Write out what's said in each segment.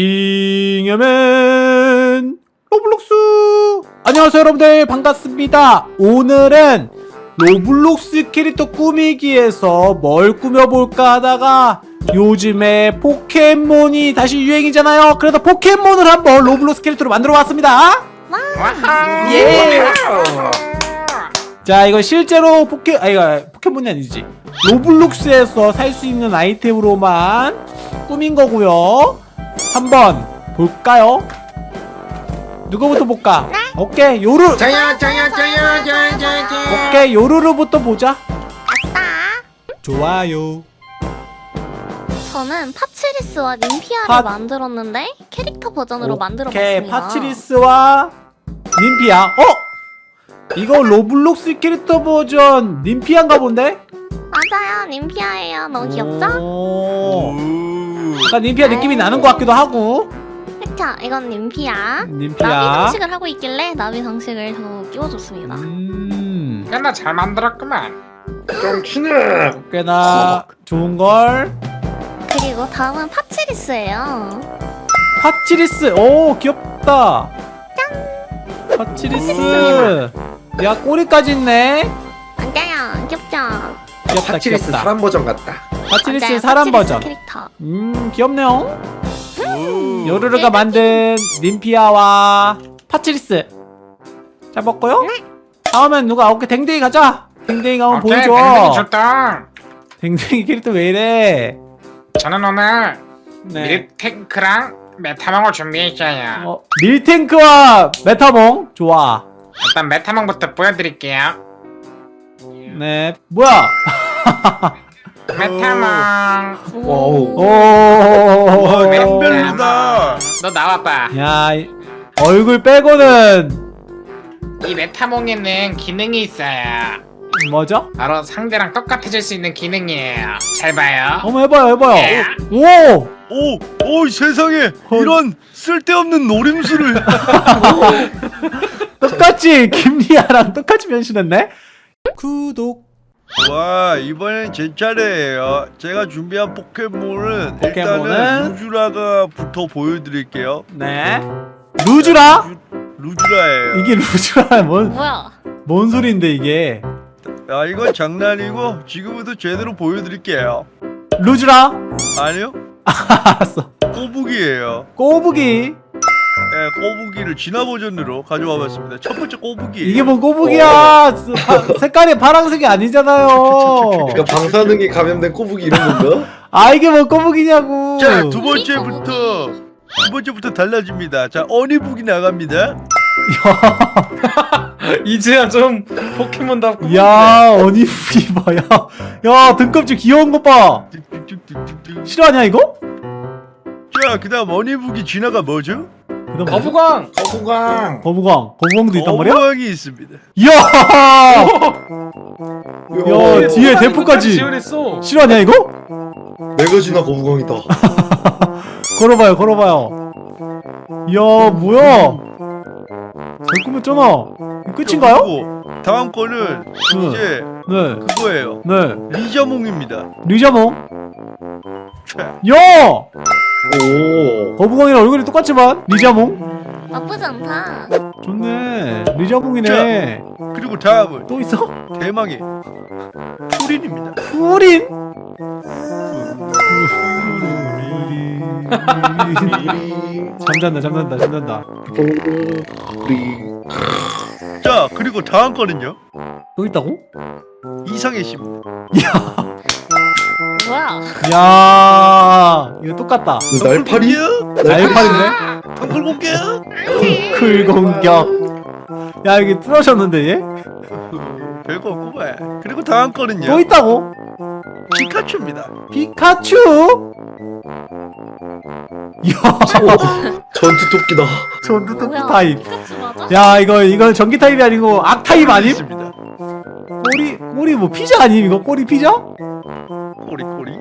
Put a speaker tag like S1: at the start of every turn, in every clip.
S1: 잉여맨 로블록스. 안녕하세요 여러분들. 반갑습니다. 오늘은 로블록스 캐릭터 꾸미기에서 뭘 꾸며볼까 하다가 요즘에 포켓몬이 다시 유행이잖아요. 그래서 포켓몬을 한번 로블록스 캐릭터로 만들어 봤습니다. 예. 자 이거 실제로 포켓 아 이거 포켓몬이 아니지. 로블록스에서 살 수 있는 아이템으로만 꾸민 거고요 한번 볼까요? 누구부터 볼까? 오케이 요루
S2: 저요 저요 저요 저요 저요 저요
S1: 오케이 요루루부터 보자
S3: 아싸!
S1: 좋아요
S3: 저는 파치리스와 님피아를
S1: 파-
S3: 만들었는데 캐릭터 버전으로
S1: 오케이
S3: 만들어봤습니다.
S1: 파치리스와 님피아 어? 이거 로블록스 캐릭터 버전 님피아인가 본데?
S3: 맞아요, 님피아예요. 너무 귀엽죠?
S1: 오. 약간 님피아 느낌이 나는 것 같기도 하고
S3: 그쵸? 이건 님피아. 나비
S1: 님피아
S3: 장식을 하고 있길래 나비 장식을 저 끼워줬습니다.
S1: 음
S2: 야나 잘 만들었구만 좀 치네
S1: 꽤나 좋은걸
S3: 그리고 다음은 파치리스예요.
S1: 파치리스 오 귀엽다 파치리스 야 꼬리까지 있네
S3: 맞아요, 귀엽죠?
S1: 귀엽다
S4: 파치리스
S1: 귀엽다
S4: 사람 버전 같다.
S1: 파치리스
S3: 맞아요,
S1: 사람
S3: 파치리스
S1: 버전.
S3: 캐릭터.
S1: 음 귀엽네요. 요르르가 만든 님피아와 파치리스. 잘 먹고요. 다음엔 누가? 오케이 댕댕이 가자. 댕댕이가 한번
S2: 오케이
S1: 보여줘.
S2: 댕댕이 좋다.
S1: 댕댕이 캐릭터 왜 이래?
S2: 저는 오늘
S1: 네.
S2: 밀탱크랑 메타몽을 준비했어요.
S1: 어, 밀탱크와 메타몽? 좋아.
S2: 일단 메타몽부터 보여드릴게요.
S1: 네 뭐야
S2: 메타몽
S4: 와우.
S1: 오.
S2: 메타몽 너 나와봐.
S1: 야 이- 얼굴 빼고는
S2: 이 메타몽에는 기능이 있어요.
S1: 뭐죠?
S2: 바로 상대랑 똑같아질 수 있는 기능이에요. 잘 봐요.
S1: 한번 해봐요 해봐요.
S2: 예.
S1: 오.
S5: 오, 오 세상에.
S1: 헐.
S5: 이런 쓸데없는 노림수를.
S1: 똑같이 김리아랑 똑같이 변신했네? 구독
S5: 와 이번엔 제 차례예요. 제가 준비한 포켓몬은
S1: 포켓몬은?
S5: 일단은 루즈라가 부터 보여드릴게요.
S1: 네. 루즈라?
S5: 루즈라예요.
S1: 이게 루즈라 뭔,
S3: 뭐야?
S1: 뭔 소리인데 이게?
S5: 아 이건 장난이고 지금부터 제대로 보여드릴게요.
S1: 루즈라?
S5: 아니요?
S1: 알았어.
S5: 꼬부기예요.
S1: 꼬부기
S5: 예, 꼬부기를 진화 버전으로 가져와 봤습니다. 첫 번째 꼬부기.
S1: 이게 뭔 꼬부기야? 스- 파- 색깔이 파란색이 아니잖아요.
S4: 그러니까 방사능에 감염된 꼬부기 이런 건가?
S1: 아 이게 뭔 꼬부기냐고.
S5: 자 두 번째부터 두 번째부터 달라집니다. 자 어니북이 나갑니다.
S2: 이제야 좀 포켓몬답고
S1: 야 어니부리 봐야? 야 등껍질 귀여운 것봐.
S5: 뚝뚝뚝뚝뚝.
S1: 싫어하냐 이거?
S5: 자 그다음 어니북이 진화가 뭐죠?
S2: 거부광
S4: 거부광.
S1: 거부광 거부광도 있단 말이야?
S5: 거부왕이 있습니다
S1: 이야 야
S4: 야,
S1: 뒤에 대포까지
S2: 지원했어
S1: 싫어하냐 이거?
S4: 메가지나 거부광이다.
S1: 걸어봐요 걸어봐요 이야 뭐야 잘 꾸몄잖아 끝인가요?
S5: 다음 거는
S1: 네.
S5: 이제
S1: 네
S5: 그거예요.
S1: 네.
S5: 리자몽입니다.
S1: 리자몽
S5: 자,
S1: 야!
S4: 오.
S1: 거부광이랑 얼굴이 똑같지만 리자몽
S3: 나쁘지 않다.
S1: 좋네 리자몽이네
S5: 그리고 다음은
S1: 또 있어?
S5: 대망의 푸린입니다.
S1: 푸린 잠잔다 잠잔다 잠잔다
S5: 자, 그리고 다음 거는요.
S1: 또 있다고?
S5: 이상해 씨입니다.
S3: 뭐야?
S1: 야 이거 똑같다
S4: 날파리?
S1: 날파리네?
S5: 덩굴 공격.
S1: 클 공격 야 이게 뚫어졌는데 얘?
S5: 별거 없구만. 그리고 다음 거는요.
S1: 또 있다고?
S5: 피카츄입니다.
S1: 피카츄? 이야
S4: 전투 토끼다.
S1: 전투 토끼? 타입? 야 이거 이건 전기 타입이 아니고 악 타입 아님?
S5: 있습니다.
S1: 꼬리 꼬리 뭐 피자 아님 이거 꼬리 피자?
S5: 꼬리 꼬리.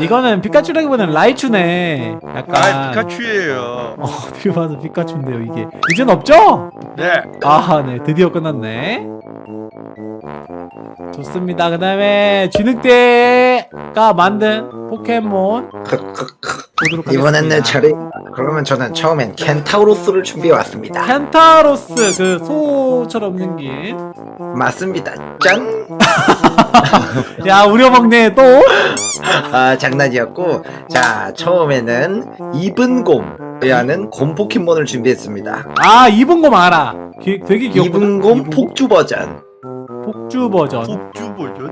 S1: 이거는 피카츄라기보다는 라이츄네 약간
S5: 아, 피카츄예요.
S1: 어, 어딜 봐서 피카츄인데요 이게 이젠 없죠?
S5: 네.
S1: 아네 드디어 끝났네 좋습니다 그 다음에 쥐늑대가 만든 포켓몬
S4: 내 차례.
S6: 그러면 저는 처음엔 켄타우로스를 준비해 왔습니다.
S1: 켄타로스 그 소처럼 생긴
S6: 맞습니다. 짠!
S1: 야 우려먹네 또?
S6: 아 장난이었고 자 처음에는 이분곰이라는 곰 포켓몬을 준비했습니다.
S1: 아 이분곰 알아 기, 되게 귀엽거든
S6: 이분곰 폭주 버전.
S1: 폭주 버전
S5: 복주 버전.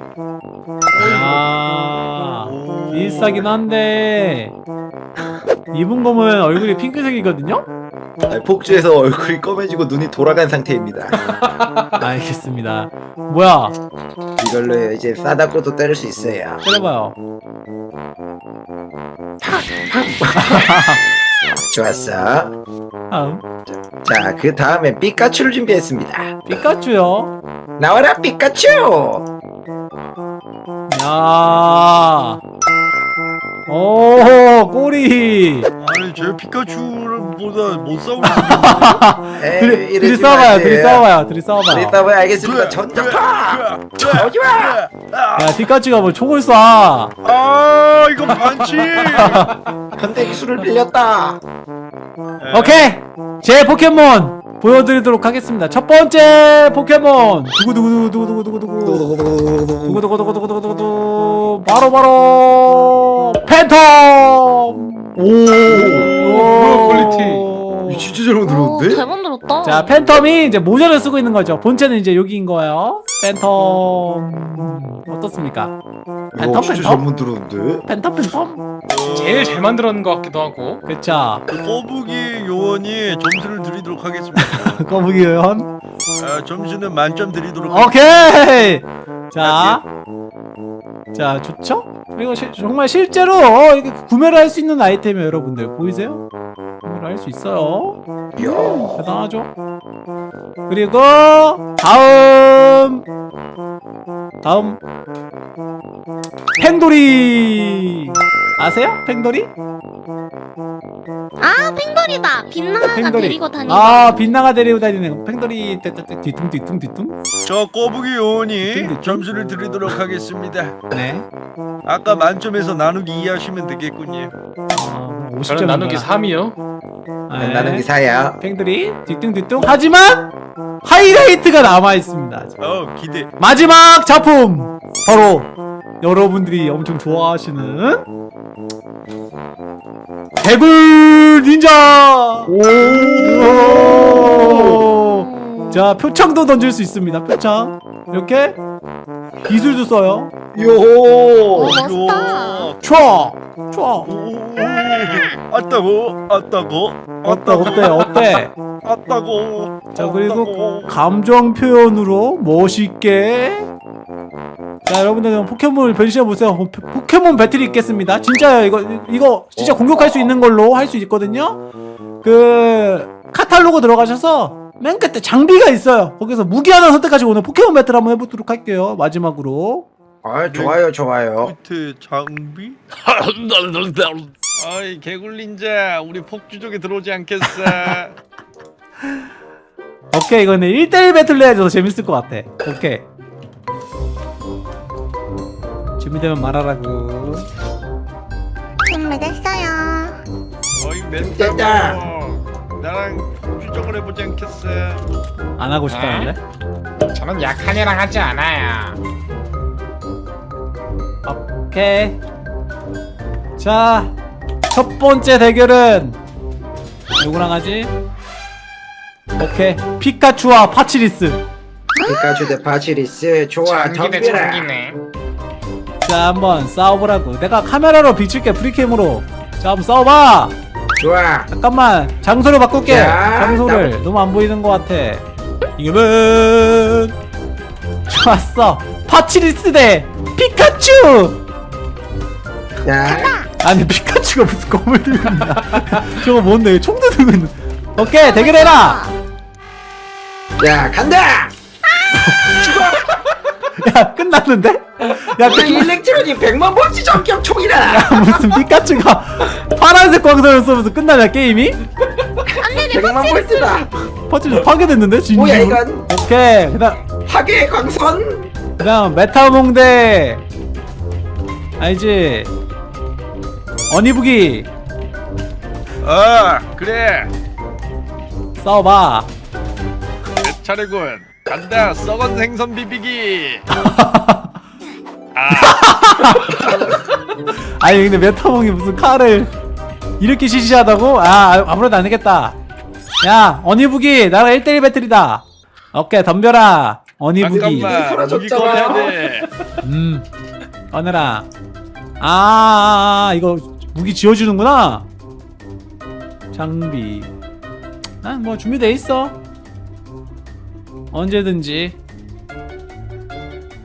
S1: 야
S5: 오.
S1: 비슷하긴 한데 이분곰은 얼굴이 핑크색이거든요?
S6: 아, 폭주해서 얼굴이 검해지고 눈이 돌아간 상태입니다.
S1: 알겠습니다 뭐야
S6: 이걸로 이제 싸다고도 때릴 수 있어요.
S1: 때려봐요
S6: 좋았어.
S1: 다음
S6: 자 그 다음에 피카츄를 준비했습니다.
S1: 피카츄요
S6: 나와라 피카츄!
S1: 야. 오 꼬리
S5: 아니 제 피카츄 보다 못
S6: 에이,
S1: 둘이, 둘이
S6: 싸워봐요.
S1: 둘이 싸워봐요 둘이 싸워봐요
S6: 우리 싸워요 알겠습니다. 전자파! 오지 마!
S1: 야 피카츄가 뭐 총을
S5: 쏴아 이거 반칙.
S6: 현대 기술을 빌렸다.
S1: 오케이 제 포켓몬 보여드리도록 하겠습니다 첫 번째 포켓몬 두구두구두구두구두구두구 두구두구두구두구두구 바로 바로 팬텀
S4: 뭐 야, 퀄리티.
S1: 오
S4: 진짜 잘
S3: 오,
S4: 만들었는데?
S3: 잘 만들었다.
S1: 자 팬텀이 이제 모자를 쓰고 있는 거죠 본체는 이제 여기인 거예요 팬텀 어떻습니까?
S4: 이거
S1: 팬텀
S4: 진짜 잘
S1: 팬텀? 팬텀 팬텀
S2: 제일 잘 만들었는 것 같기도 하고
S1: 그쵸
S5: 그 꼬부기 요원이 점수를 드리도록 하겠습니다.
S1: 거북이 의원
S5: 아, 점수는 만점 드리도록 하겠습니다.
S1: 오케이 자, 자 좋죠? 그리고 시, 정말 실제로 어, 이게 구매를 할 수 있는 아이템이에요, 여러분들 보이세요? 구매를 할수 있어요.
S6: 이야.
S1: 대단하죠? 그리고 다음 다음 팽돌이 아세요? 팽돌이?
S3: 아 팽돌이다. 빛나가
S1: 팽돌이.
S3: 데리고 다니는.
S1: 아 빛나가 데리고 다니는 팽돌이 뒤뚱 뒤뚱 뒤뚱
S5: 저 꼬부기 요원이. 점수를 드리도록 하겠습니다.
S1: 네
S5: 아까 만점에서 나누기 2 하시면 되겠군요.
S1: 어, 50점
S2: 저는 나누기 3이요
S1: 네.
S6: 나는 기사야.
S1: 팽들이 뒤뚱뒤뚱 하지만 하이라이트가 남아있습니다
S5: 어 기대.
S1: 마지막 작품 바로 여러분들이 엄청 좋아하시는 개굴 닌자 오! 자 표창도 던질 수 있습니다 표창 이렇게 기술도 써요
S3: 오
S6: 요.
S3: 멋있다.
S1: 촤! 촤!
S5: 오, 아따고 아따고
S1: 어때 어때 어때?
S5: 아따고.
S1: 자 그리고
S5: 아따고.
S1: 감정 표현으로 멋있게. 자 여러분들 그럼 포켓몬을 변신해 보세요. 포- 포켓몬 배틀이 있겠습니다. 진짜요. 이거 이거 진짜 공격할 수 있는 걸로 할 수 있거든요. 그 카탈로그 들어가셔서 맨 끝에 장비가 있어요. 거기서 무기 하나 선택하시고 오늘 포켓몬 배틀 한번 해보도록 할게요. 마지막으로
S6: 아 좋아요 좋아요.
S5: 밑에 장비? 아이 개굴린자 우리 폭주족에 들어오지 않겠어.
S1: 오케이 이거는 1대1 배틀로 더 재밌을 것 같아 오케이 준비되면 말하라고
S3: 준비됐어요.
S5: 어이
S6: 됐다.
S5: 멘탈 나랑 폭주족을 해보지 않겠어.
S1: 안 하고 싶다는데
S2: 저는 약한 애랑 하지 않아요
S1: 오케이. 자 첫 번째 대결은 누구랑 하지? 오케이. 피카츄와 파치리스.
S6: 피카츄 대 파치리스. 좋아
S2: 장기네
S6: 덤벼라.
S2: 장기네.
S1: 자 한번 싸워보라고. 내가 카메라로 비출게 free cam으로. 자 한번 싸워봐.
S6: 좋아.
S1: 잠깐만 장소를 바꿀게.
S6: 자,
S1: 장소를. 너무 안 보이는 것 같아. 이겨면 좋았어. 파치리스 대 피카츄
S6: 자
S1: 아니 피카츄가 무슨 검을 들고 있나 저거 뭔데 총도 들고 있는 오케이 대결해라
S6: 자, 간다.
S1: 야 끝났는데? 야
S6: 우리
S1: 끝,
S6: electronic 100만 볼트 전격 총이다.
S1: 무슨 피카츄가 파란색 광선을 쏘면서 끝나냐 게임이?
S6: 100만 볼트다.
S1: 퍼즐 파괴됐는데 진심
S6: 뭐야 이건?
S1: 오케이 그다음
S6: 파괴 광선.
S1: 그다음 메타몽 대 알지 어니부기
S5: 어 그래.
S1: 싸워봐.
S5: 내 차례군. 간다 썩은 생선 비비기. 아.
S1: 아니 근데 메타몽이 무슨 칼을 이렇게 시시하다고? 아 아무래도 안 되겠다. 야 어니부기 나랑 1대1 배틀이다. 오케이 덤벼라 어니부기
S5: 잠깐만 무기 꺼내야 돼.
S1: 음 꺼내라. 아, 아 이거 무기 지어주는구나. 장비. 난 뭐 준비돼 있어. 언제든지.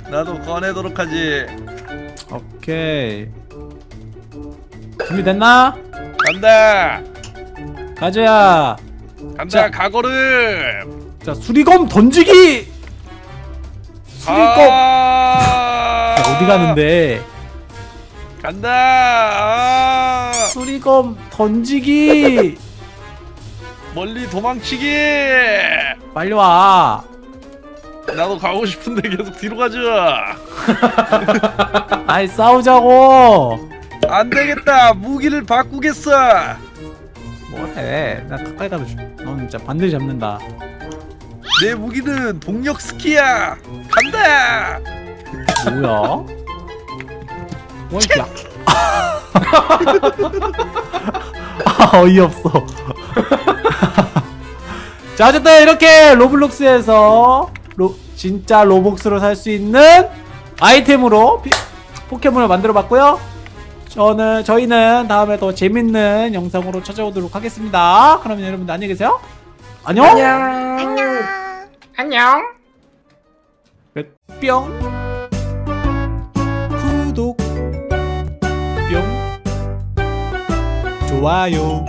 S5: 나도 꺼내도록 하지.
S1: 오케이. 준비됐나?
S5: 간다.
S1: 가져야.
S5: 간다
S1: 자.
S5: 가거름.
S1: 자 수리검 던지기! 수리검!
S5: 아!
S1: 자, 어디 가는데
S5: 간다! 아!
S1: 수리검 던지기!
S5: 멀리 도망치기!
S1: 빨리 와.
S5: 나도 가고 싶은데 계속 뒤로 가자
S1: 아이 싸우자고.
S5: 안 되겠다. 무기를 바꾸겠어.
S1: 뭐해? 나 가까이 가면 죽- 넌 진짜 반드시 잡는다.
S5: 내 무기는 동력 스키야. 간다!
S1: 뭐야 뭐 이렇게 아 어이없어. 자 어쨌든 이렇게 로블록스에서 로, 진짜 로복스로 살 수 있는 아이템으로 피- 포켓몬을 만들어 봤고요. 저는 저희는 다음에 더 재밌는 영상으로 찾아오도록 하겠습니다. 그러면 여러분들 안녕히 계세요. 안녕.
S3: 안녕.
S2: 안녕.
S1: 뿅 좋아요.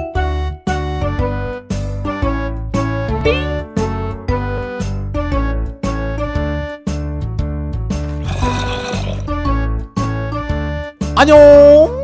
S1: 안녕